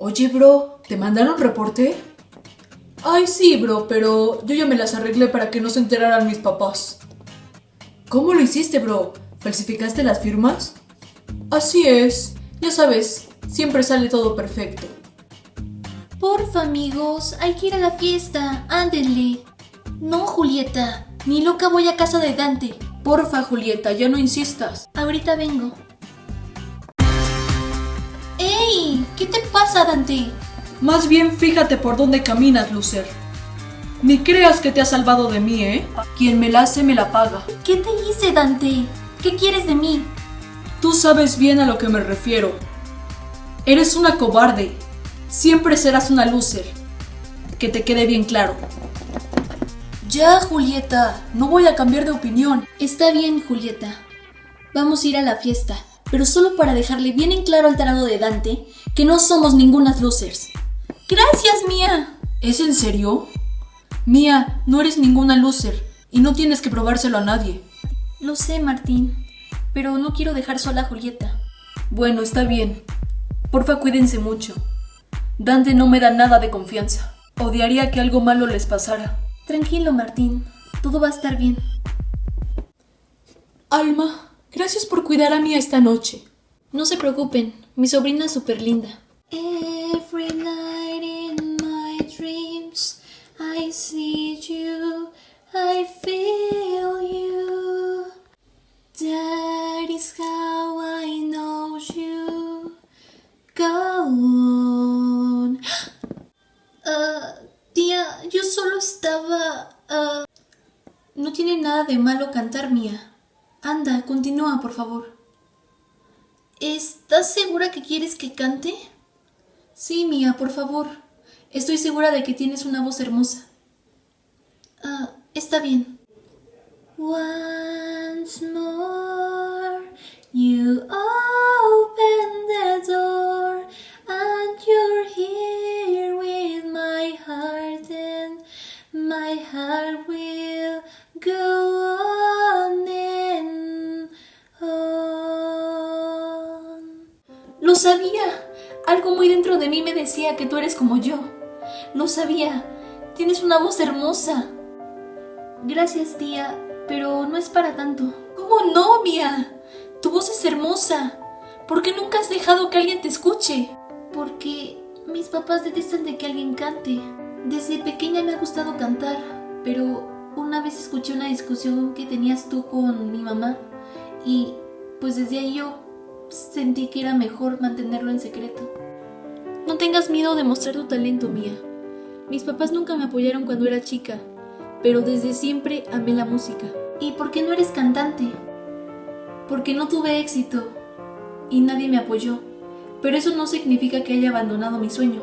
Oye, bro, ¿te mandaron reporte? Ay, sí, bro, pero yo ya me las arreglé para que no se enteraran mis papás. ¿Cómo lo hiciste, bro? ¿Falsificaste las firmas? Así es, ya sabes, siempre sale todo perfecto. Porfa, amigos, hay que ir a la fiesta. Ándenle. No, Julieta. Ni loca voy a casa de Dante. Porfa, Julieta, ya no insistas. Ahorita vengo. ¿Qué te pasa, Dante? Más bien fíjate por dónde caminas, Lucer. Ni creas que te has salvado de mí, ¿eh? Quien me la hace me la paga. ¿Qué te hice, Dante? ¿Qué quieres de mí? Tú sabes bien a lo que me refiero. Eres una cobarde. Siempre serás una loser. Que te quede bien claro. Ya, Julieta, no voy a cambiar de opinión. Está bien, Julieta. Vamos a ir a la fiesta, pero solo para dejarle bien en claro al tarado de Dante que no somos ningunas losers. Gracias, Mía. ¿Es en serio? Mía, no eres ninguna loser y no tienes que probárselo a nadie. Lo sé, Martín, pero no quiero dejar sola a Julieta. Bueno, está bien. Porfa, cuídense mucho. Dante no me da nada de confianza. Odiaría que algo malo les pasara. Tranquilo, Martín. Todo va a estar bien. Alma, gracias por cuidar a mí esta noche. No se preocupen, mi sobrina es súper linda. Every night in my dreams I see you, I feel you. That is how I know you. Go on. Ah, tía, yo solo estaba... ah, No tiene nada de malo cantar, Mía. Anda, continúa, por favor. ¿Estás segura que quieres que cante? Sí, Mía, por favor. Estoy segura de que tienes una voz hermosa. Ah, está bien. Once more, sabía. Algo muy dentro de mí me decía que tú eres como yo. Lo sabía. Tienes una voz hermosa. Gracias, tía, pero no es para tanto. ¿Cómo no, Mía? Tu voz es hermosa. ¿Por qué nunca has dejado que alguien te escuche? Porque mis papás detestan de que alguien cante. Desde pequeña me ha gustado cantar, pero una vez escuché una discusión que tenías tú con mi mamá y pues desde ahí yo sentí que era mejor mantenerlo en secreto. No tengas miedo de mostrar tu talento, Mía. Mis papás nunca me apoyaron cuando era chica, pero desde siempre amé la música. ¿Y por qué no eres cantante? Porque no tuve éxito y nadie me apoyó. Pero eso no significa que haya abandonado mi sueño,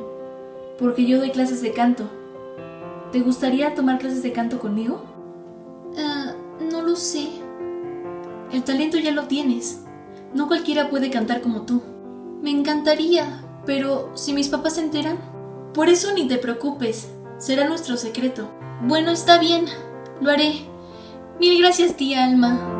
porque yo doy clases de canto. ¿Te gustaría tomar clases de canto conmigo? Ah, no lo sé. El talento ya lo tienes. No cualquiera puede cantar como tú. Me encantaría, pero si mis papás se enteran, por eso ni te preocupes, será nuestro secreto. Bueno, está bien, lo haré. Mil gracias, tía Alma.